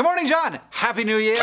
Good morning, John! Happy New Year!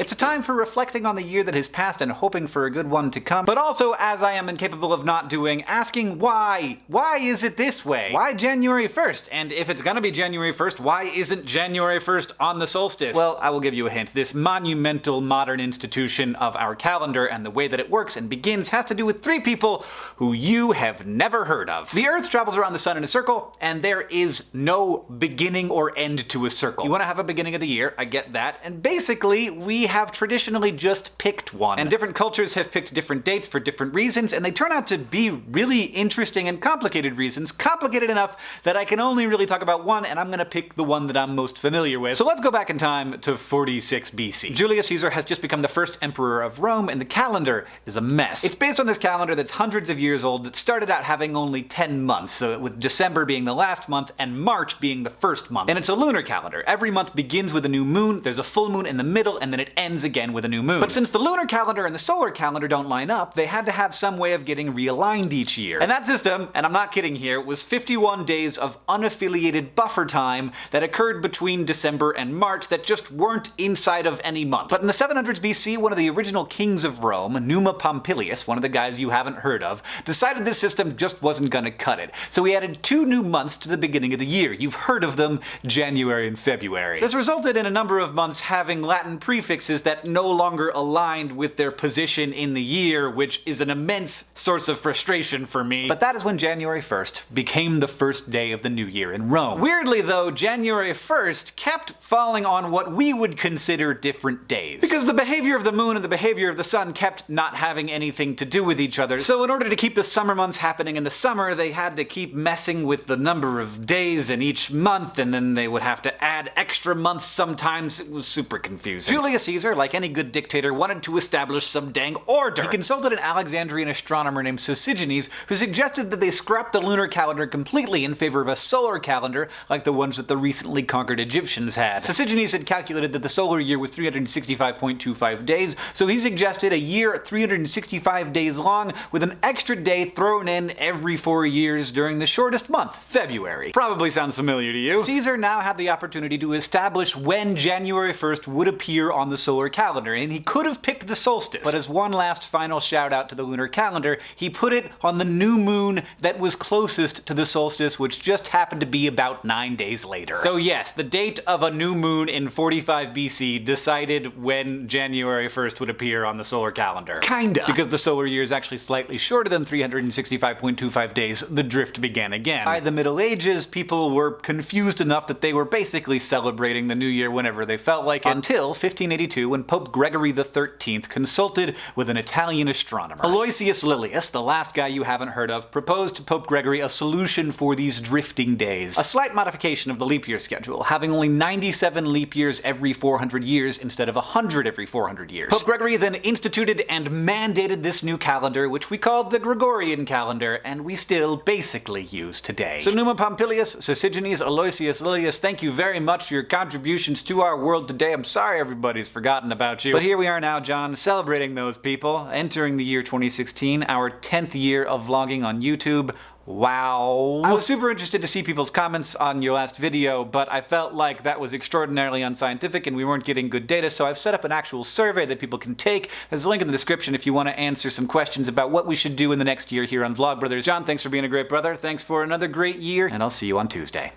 It's a time for reflecting on the year that has passed and hoping for a good one to come, but also, as I am incapable of not doing, asking why? Why is it this way? Why January 1st? And if it's gonna be January 1st, why isn't January 1st on the solstice? Well, I will give you a hint. This monumental modern institution of our calendar and the way that it works and begins has to do with three people who you have never heard of. The Earth travels around the sun in a circle, and there is no beginning or end to a circle. You want to have a beginning of the year, I get that, and basically we have traditionally just picked one. And different cultures have picked different dates for different reasons, and they turn out to be really interesting and complicated reasons. Complicated enough that I can only really talk about one, and I'm gonna pick the one that I'm most familiar with. So let's go back in time to 46 BC. Julius Caesar has just become the first emperor of Rome, and the calendar is a mess. It's based on this calendar that's hundreds of years old that started out having only 10 months, so with December being the last month and March being the first month. And it's a lunar calendar. Every month begins with a new moon, there's a full moon in the middle, and then it ends again with a new moon. But since the lunar calendar and the solar calendar don't line up, they had to have some way of getting realigned each year. And that system, and I'm not kidding here, was 51 days of unaffiliated buffer time that occurred between December and March that just weren't inside of any month. But in the 700s BC, one of the original kings of Rome, Numa Pompilius, one of the guys you haven't heard of, decided this system just wasn't gonna cut it. So he added two new months to the beginning of the year. You've heard of them, January and February. This resulted in a number of months having Latin prefixes that no longer aligned with their position in the year, which is an immense source of frustration for me. But that is when January 1st became the first day of the new year in Rome. Weirdly though, January 1st kept falling on what we would consider different days. Because the behavior of the moon and the behavior of the sun kept not having anything to do with each other, so in order to keep the summer months happening in the summer, they had to keep messing with the number of days in each month, and then they would have to add extra months sometimes. It was super confusing. Julius Caesar, like any good dictator, wanted to establish some dang order. He consulted an Alexandrian astronomer named Sosigenes, who suggested that they scrap the lunar calendar completely in favor of a solar calendar like the ones that the recently conquered Egyptians had. Sosigenes had calculated that the solar year was 365.25 days, so he suggested a year 365 days long with an extra day thrown in every four years during the shortest month, February. Probably sounds familiar to you. Caesar now had the opportunity to establish when January 1st would appear on the solar calendar, and he could have picked the solstice. But as one last final shout out to the lunar calendar, he put it on the new moon that was closest to the solstice, which just happened to be about nine days later. So yes, the date of a new moon in 45 BC decided when January 1st would appear on the solar calendar. Kinda. Because the solar year is actually slightly shorter than 365.25 days, the drift began again. By the Middle Ages, people were confused enough that they were basically celebrating the new year whenever they felt like it, until 1582 when Pope Gregory XIII consulted with an Italian astronomer. Aloysius Lilius, the last guy you haven't heard of, proposed to Pope Gregory a solution for these drifting days. A slight modification of the leap year schedule, having only 97 leap years every 400 years instead of 100 every 400 years. Pope Gregory then instituted and mandated this new calendar, which we called the Gregorian calendar, and we still basically use today. So Numa Pompilius, Sosigenes, Aloysius Lilius, thank you very much for your contributions to our world today. I'm sorry everybody's forgotten about you. But here we are now, John, celebrating those people, entering the year 2016, our 10th year of vlogging on YouTube. Wow. I was super interested to see people's comments on your last video, but I felt like that was extraordinarily unscientific and we weren't getting good data, so I've set up an actual survey that people can take. There's a link in the description if you want to answer some questions about what we should do in the next year here on Vlogbrothers. John, thanks for being a great brother, thanks for another great year, and I'll see you on Tuesday.